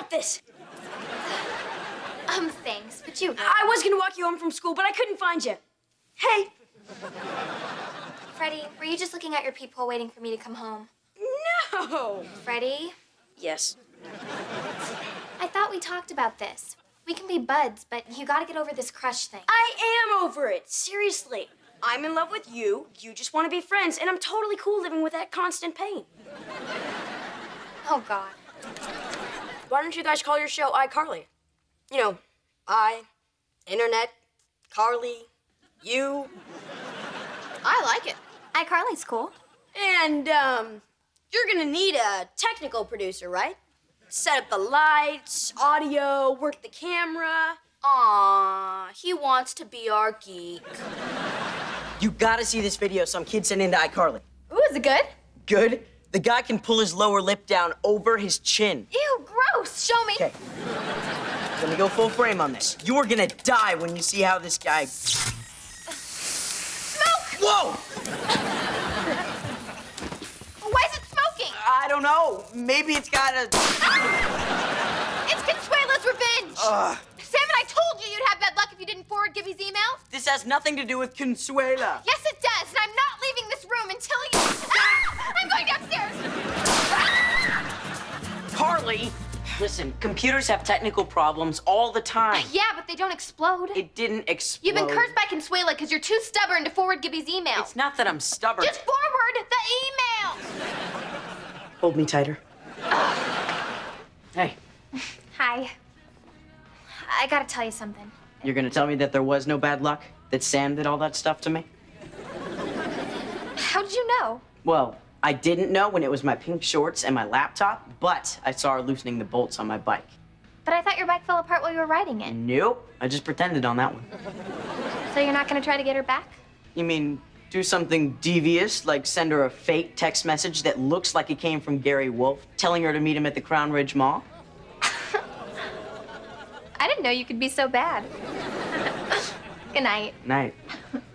got this. Um, thanks, but you. I was gonna walk you home from school, but I couldn't find you. Hey. Freddie, were you just looking at your peephole waiting for me to come home? No. Freddie, Yes. I thought we talked about this. We can be buds, but you gotta get over this crush thing. I am over it. Seriously. I'm in love with you. You just want to be friends, and I'm totally cool living with that constant pain. Oh, God. Why don't you guys call your show iCarly? You know, I, internet, Carly, you. I like it. iCarly's cool. And, um, you're gonna need a technical producer, right? Set up the lights, audio, work the camera. Aw, he wants to be our geek. You gotta see this video some kid sent in to iCarly. Ooh, is it good? Good? The guy can pull his lower lip down over his chin. Ew, gross. Show me. Okay. Let me go full frame on this. You are gonna die when you see how this guy. Smoke! Whoa! Why is it smoking? I don't know. Maybe it's got a. It's Consuela's revenge. Ugh. Sam and I told you you'd have bad luck if you didn't forward Gibby's email. This has nothing to do with Consuela. Yes, it does, and I'm not leaving this room until you. I'm going downstairs. Carly! Listen, computers have technical problems all the time. Uh, yeah, but they don't explode. It didn't explode. You've been cursed by Consuela because you're too stubborn to forward Gibby's email. It's not that I'm stubborn. Just forward the email. Hold me tighter. hey, Hi. I gotta tell you something. you're gonna tell me that there was no bad luck? That Sam did all that stuff to me? How did you know? Well, I didn't know when it was my pink shorts and my laptop, but I saw her loosening the bolts on my bike. But I thought your bike fell apart while you were riding it. Nope, I just pretended on that one. So you're not gonna try to get her back? You mean do something devious, like send her a fake text message that looks like it came from Gary Wolf, telling her to meet him at the Crown Ridge Mall? I didn't know you could be so bad. Good night. Night.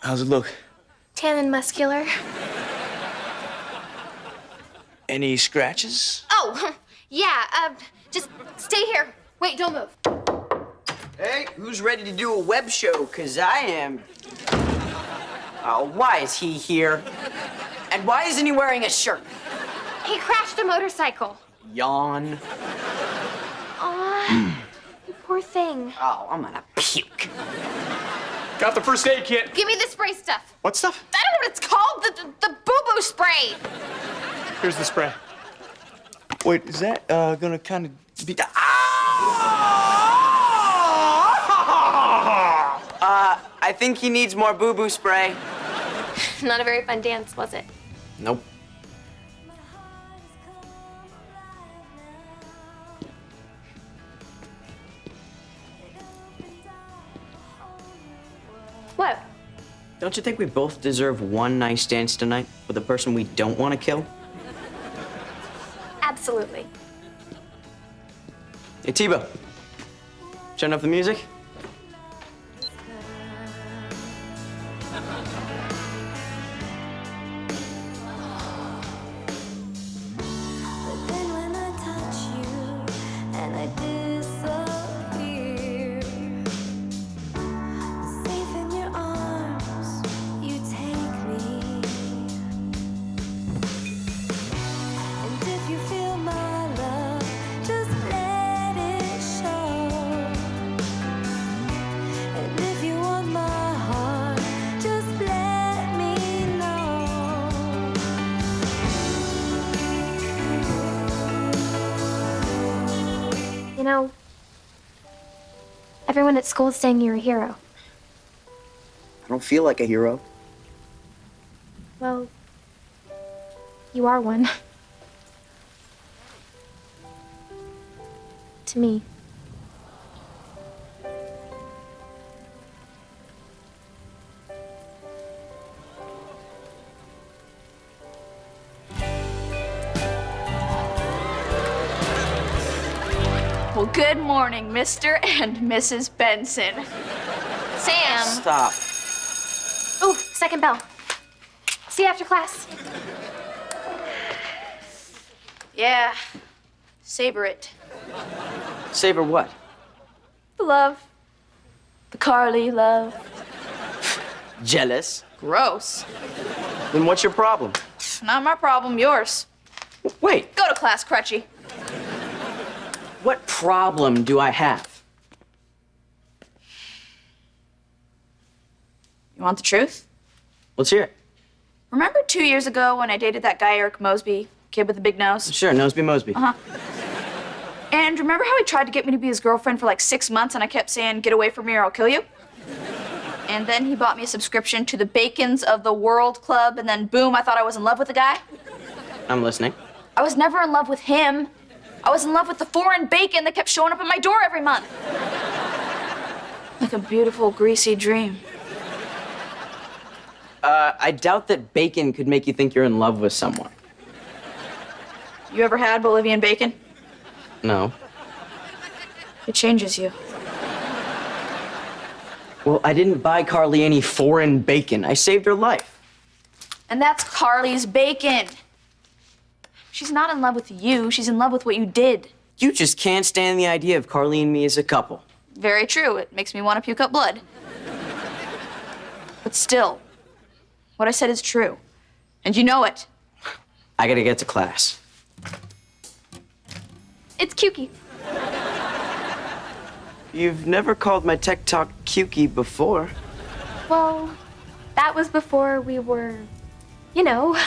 How's it look? Tan and muscular. Any scratches? Oh, yeah, uh, just stay here. Wait, don't move. Hey, who's ready to do a web show? Cause I am. Oh, why is he here? And why isn't he wearing a shirt? He crashed a motorcycle. Yawn. Aw, you poor thing. Oh, I'm gonna puke. Got the first aid kit. Give me the spray stuff. What stuff? I don't know what it's called. The, the, the boo-boo spray. Here's the spray. Wait, is that uh, gonna kind of be? Ah! Uh, I think he needs more boo boo spray. Not a very fun dance, was it? Nope. Don't you think we both deserve one nice dance tonight with a person we don't want to kill? Absolutely. Hey, T-Bo. Turn up the music. You know, everyone at school is saying you're a hero. I don't feel like a hero. Well, you are one. to me. Good morning, Mr. and Mrs. Benson. Sam. Stop. Ooh, second bell. See you after class. Yeah, savor it. Savor what? The love. The Carly love. Jealous? Gross. Then what's your problem? Not my problem, yours. Wait, Go to class, Crutchy. What problem do I have? You want the truth? Let's hear it. Remember two years ago when I dated that guy, Eric Mosby, kid with the big nose? Sure, Noseby Mosby. Uh-huh. And remember how he tried to get me to be his girlfriend for like six months and I kept saying, get away from me or I'll kill you? And then he bought me a subscription to the Bacons of the World Club, and then boom, I thought I was in love with the guy. I'm listening. I was never in love with him. I was in love with the foreign bacon that kept showing up at my door every month. Like a beautiful, greasy dream. Uh, I doubt that bacon could make you think you're in love with someone. You ever had Bolivian bacon? No. It changes you. Well, I didn't buy Carly any foreign bacon. I saved her life. And that's Carly's bacon. She's not in love with you, she's in love with what you did. You just can't stand the idea of Carly and me as a couple. Very true. It makes me want to puke up blood. But still, what I said is true. And you know it. I gotta get to class. It's Kyuki. You've never called my tech talk Kukey before. Well, that was before we were, you know.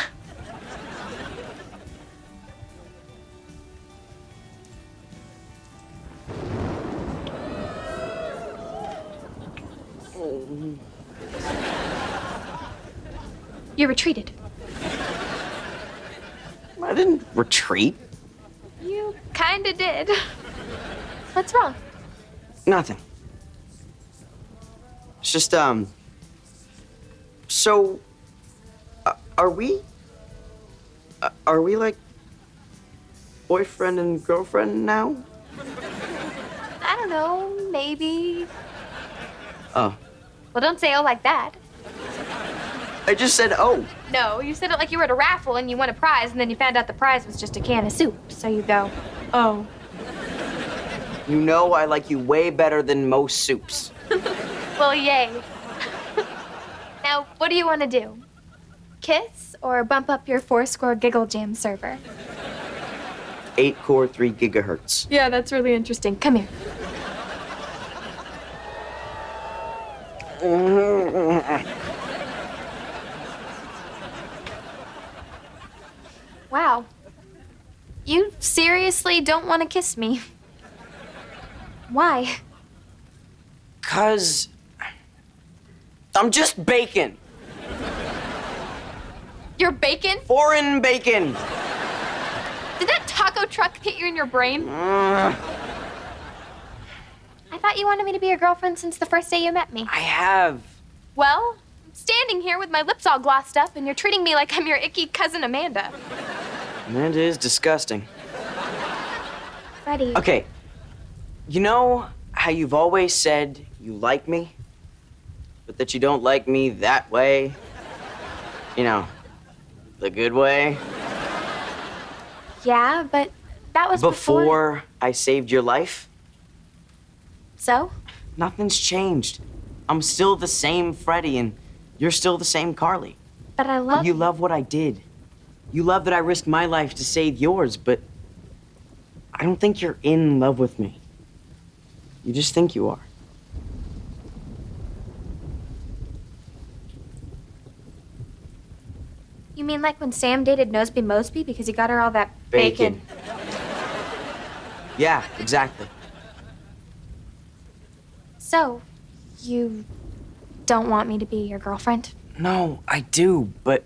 You retreated. I didn't retreat. You kinda did. What's wrong? Nothing. It's just, um. So. Uh, are we. Uh, are we like. boyfriend and girlfriend now? I don't know, maybe. Oh. Well, don't say oh like that. I just said, oh. No, you said it like you were at a raffle and you won a prize, and then you found out the prize was just a can of soup. So you go, oh. You know I like you way better than most soups. Well, yay. now, what do you want to do? Kiss or bump up your four-core Giggle Jam server? 8 core, 3 gigahertz. Yeah, that's really interesting. Come here. Wow. You seriously don't want to kiss me? Why? Cause. I'm just bacon. You're bacon? Foreign bacon. Did that taco truck hit you in your brain? Mm. I thought you wanted me to be your girlfriend since the first day you met me. I have. Well, I'm standing here with my lips all glossed up, and you're treating me like I'm your icky cousin Amanda. Amanda is disgusting. Freddie. Okay. You know how you've always said you like me, but that you don't like me that way? You know, the good way? Yeah, but that was before. Before I saved your life? So? Nothing's changed. I'm still the same Freddie, and you're still the same Carly. But I love You love what I did. You love that I risked my life to save yours, but I don't think you're in love with me. You just think you are. You mean like when Sam dated Noseby Mosby because he got her all that Bacon. Yeah, exactly. So, you don't want me to be your girlfriend? No, I do, but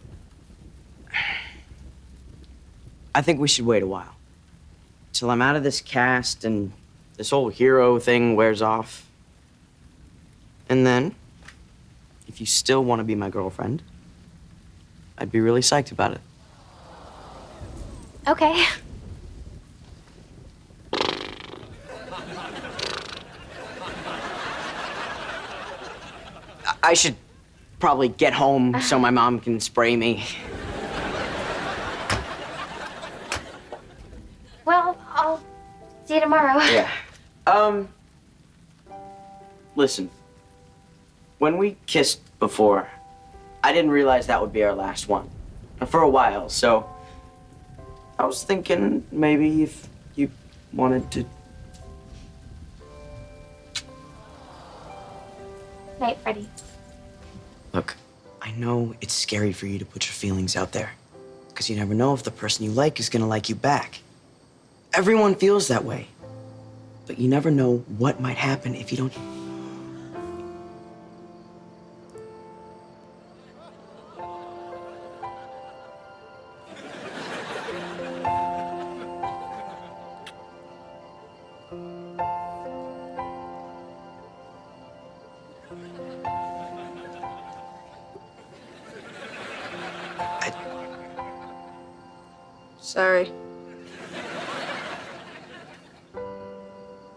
I think we should wait a while. Till I'm out of this cast and this whole hero thing wears off. And then, if you still want to be my girlfriend, I'd be really psyched about it. Okay. I- should probably get home so my mom can spray me. Well, I'll see you tomorrow. Yeah. Um. Listen. When we kissed before, I didn't realize that would be our last one. For a while, so. I was thinking maybe if you wanted to. Night, Freddie. Look, I know it's scary for you to put your feelings out there. Because you never know if the person you like is gonna like you back. Everyone feels that way. But you never know what might happen if you don't. Sorry.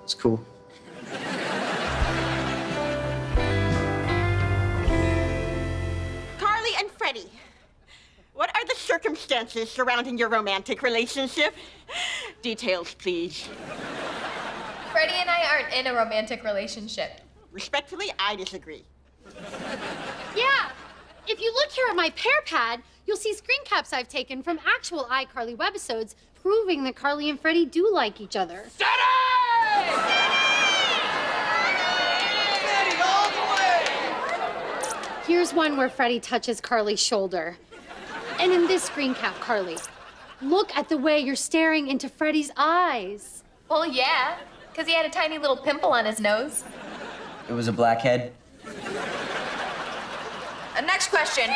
It's cool. Carly and Freddie, what are the circumstances surrounding your romantic relationship? Details, please. Freddie and I aren't in a romantic relationship. Respectfully, I disagree. Yeah. If you look here at my PearPad, you'll see screen caps I've taken from actual iCarly webisodes proving that Carly and Freddie do like each other. Here's one where Freddie touches Carly's shoulder. And in this screen cap, Carly, look at the way you're staring into Freddie's eyes. Well, yeah, because he had a tiny little pimple on his nose. It was a blackhead. Uh, next question.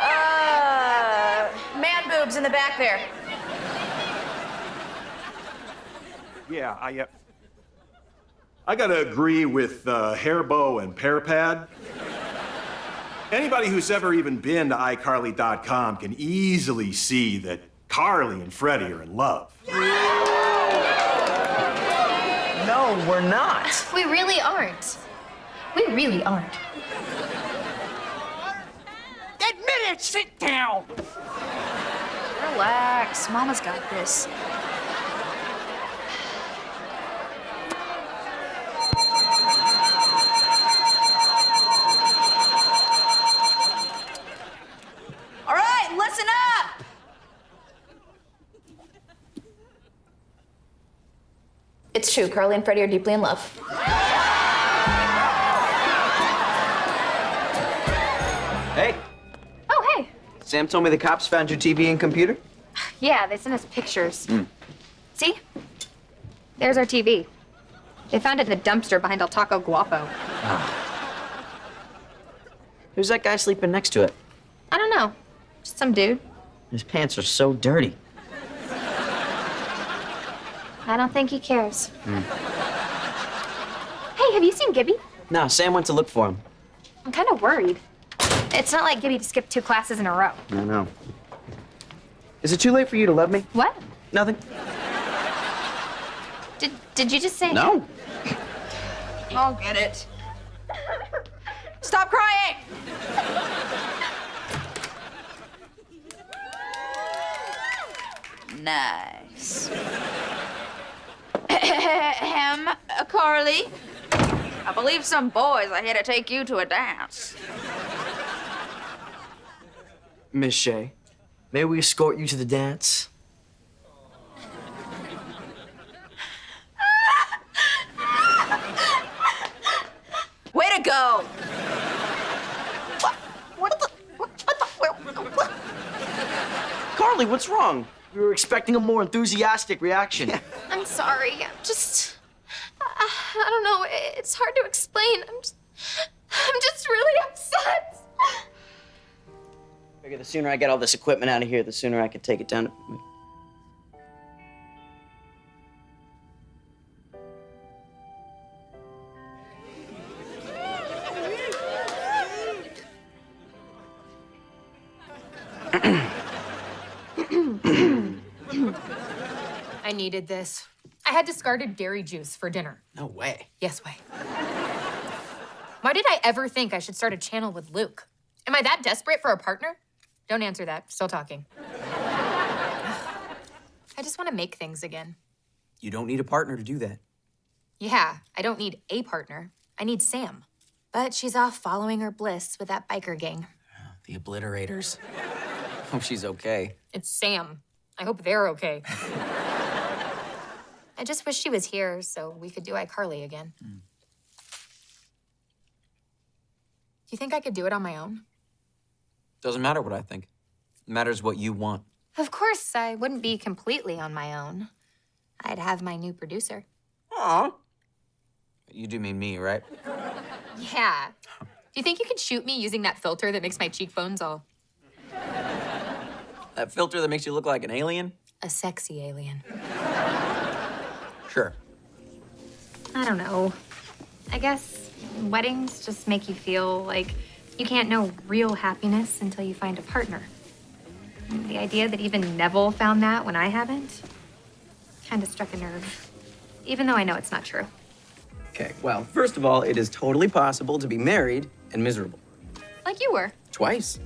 Uh, man boobs in the back there. Yeah, I, uh, I gotta agree with uh, Hairbow and Pearpad. Anybody who's ever even been to iCarly.com can easily see that Carly and Freddie are in love. No, we're not. We really aren't. We really aren't. Admit it! Sit down! Relax. Mama's got this. All right, listen up. It's true. Carly and Freddie are deeply in love. Sam told me the cops found your TV and computer. Yeah, they sent us pictures. Hmm. See? There's our TV. They found it in the dumpster behind El Taco Guapo. Ah. Who's that guy sleeping next to it? I don't know. Just some dude. His pants are so dirty. I don't think he cares. Hmm. Hey, have you seen Gibby? No, Sam went to look for him. I'm kind of worried. It's not like Gibby skipped two classes in a row. I know. Is it too late for you to love me? What? Nothing. Did, did you just say? No. I'll get it. Stop crying. Nice. Ahem, uh, Carly. I believe some boys are here to take you to a dance. Miss Shay, may we escort you to the dance? Way to go. Carly, what's wrong? We were expecting a more enthusiastic reaction. I'm sorry. I'm just. I, I don't know. It's hard to explain. I'm just. I'm just really upset. Figure the sooner I get all this equipment out of here, the sooner I can take it down. To... I needed this. I had discarded dairy juice for dinner. No way. Yes, way. Why did I ever think I should start a channel with Luke? Am I that desperate for a partner? Don't answer that. Still talking. I just want to make things again. You don't need a partner to do that. Yeah, I don't need a partner. I need Sam. But she's off following her bliss with that biker gang. The obliterators. Hope she's okay. It's Sam. I hope they're okay. I just wish she was here so we could do iCarly again. Do you think I could do it on my own? Doesn't matter what I think. It matters what you want. Of course, I wouldn't be completely on my own. I'd have my new producer. Aw. You do mean me, right? Yeah. Do you think you could shoot me using that filter that makes my cheekbones all That filter that makes you look like an alien? a sexy alien? Sure. I don't know. I guess weddings just make you feel like you can't know real happiness until you find a partner. The idea that even Nevel found that when I haven't kind of struck a nerve, even though I know it's not true. Okay, well, first of all, it is totally possible to be married and miserable. Like you were. Twice.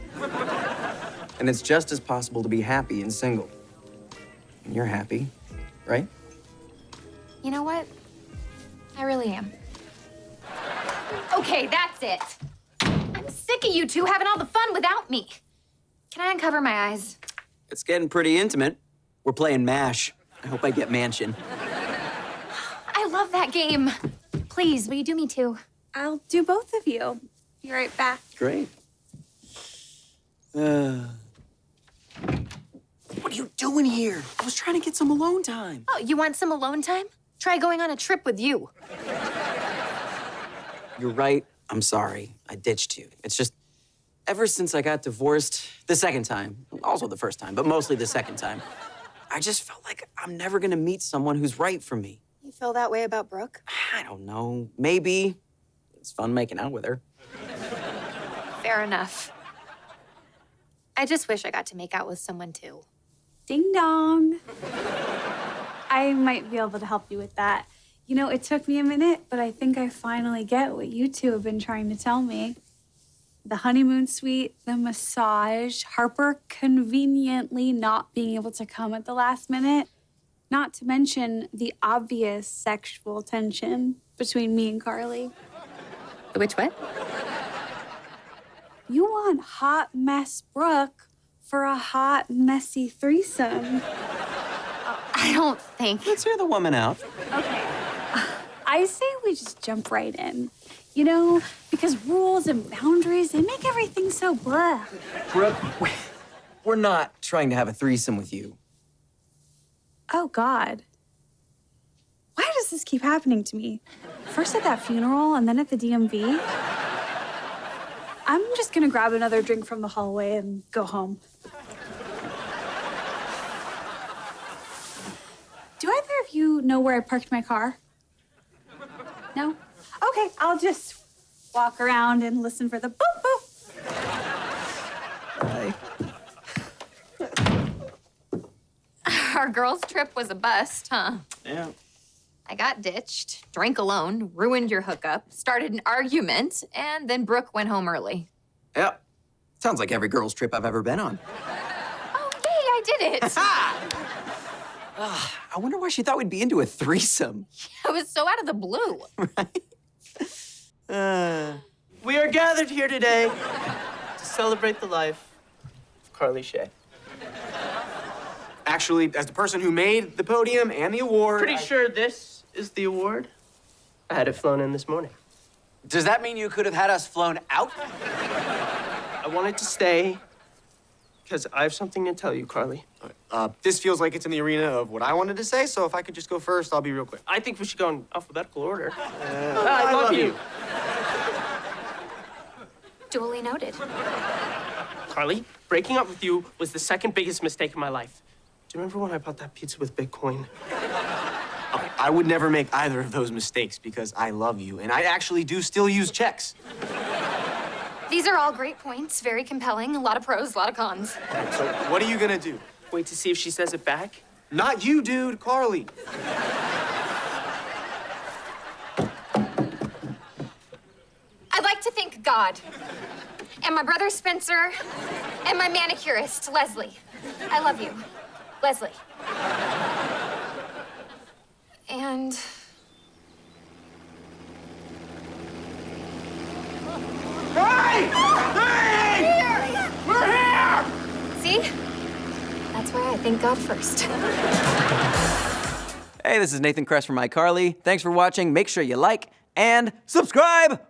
and it's just as possible to be happy and single. And you're happy, right? You know what? I really am. Okay, that's it. I'm sick of you two having all the fun without me. Can I uncover my eyes? It's getting pretty intimate. We're playing MASH. I hope I get mansion. I love that game. Please, will you do me too? I'll do both of you. Be right back. Great. Uh, what are you doing here? I was trying to get some alone time. Oh, you want some alone time? Try going on a trip with you. You're right. I'm sorry. I ditched you. It's just ever since I got divorced the second time, also the first time, but mostly the second time, I just felt like I'm never gonna meet someone who's right for me. You feel that way about Brooke? I don't know. Maybe. It's fun making out with her. Fair enough. I just wish I got to make out with someone too. Ding dong. I might be able to help you with that. You know, it took me a minute, but I think I finally get what you two have been trying to tell me. The honeymoon suite, the massage, Harper conveniently not being able to come at the last minute, not to mention the obvious sexual tension between me and Carly. Which what? You want hot mess Brooke for a hot, messy threesome. I don't think. Let's hear the woman out. I say we just jump right in. You know, because rules and boundaries, they make everything so blah. Brooke, we- we're not trying to have a threesome with you. Oh, God. Why does this keep happening to me? First at that funeral and then at the DMV. I'm just gonna grab another drink from the hallway and go home. Do either of you know where I parked my car? No? Okay, I'll just walk around and listen for the boop boop. Our girls' trip was a bust, huh? Yeah. I got ditched, drank alone, ruined your hookup, started an argument, and then Brooke went home early. Yep. Sounds like every girl's trip I've ever been on. Oh, yay, I did it! I wonder why she thought we'd be into a threesome. Yeah, it was so out of the blue. Uh, we are gathered here today to celebrate the life of Carly Shay. Actually, as the person who made the podium and the award. Pretty I- sure this is the award. I had it flown in this morning. Does that mean you could have had us flown out? I wanted to stay because I have something to tell you, Carly. Uh, this feels like it's in the arena of what I wanted to say, so if I could just go first, I'll be real quick. I think we should go in alphabetical order. Uh, I, love, you. Duly noted. Carly, breaking up with you was the second biggest mistake in my life. Do you remember when I bought that pizza with Bitcoin? Okay, I would never make either of those mistakes because I love you, and I actually do still use checks. These are all great points, very compelling, a lot of pros, a lot of cons. So what are you gonna do? Wait to see if she says it back? Not you, dude. Carly. I'd like to thank God and my brother Spencer and my manicurist, Leslie. I love you, Leslie. And... Hey! Why I thank God first. Hey, this is Nathan Kress from iCarly. Thanks for watching. Make sure you like and subscribe.